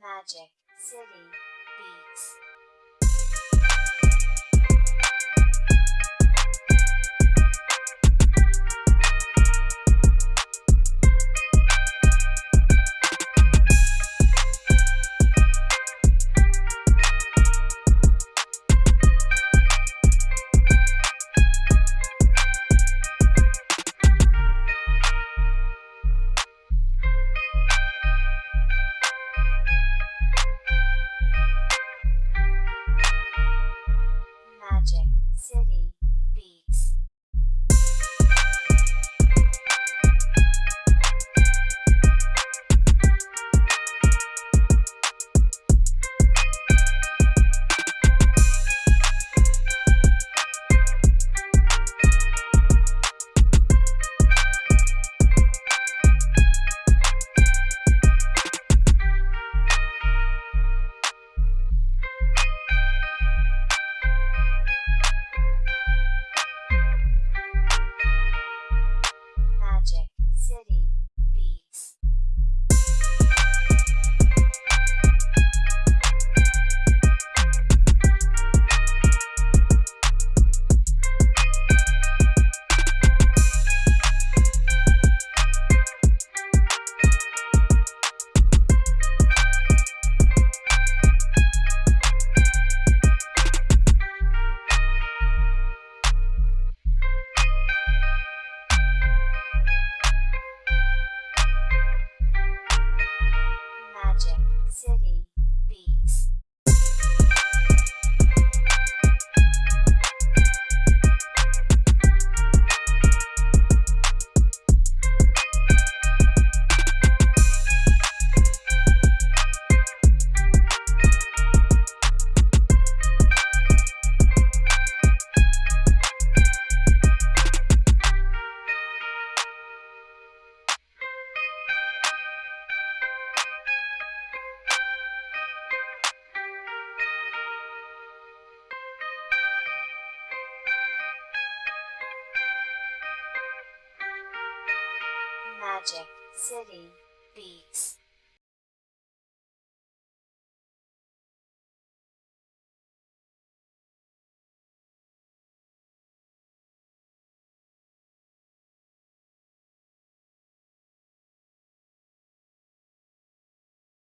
Magic City Beats. City Magic City Beats.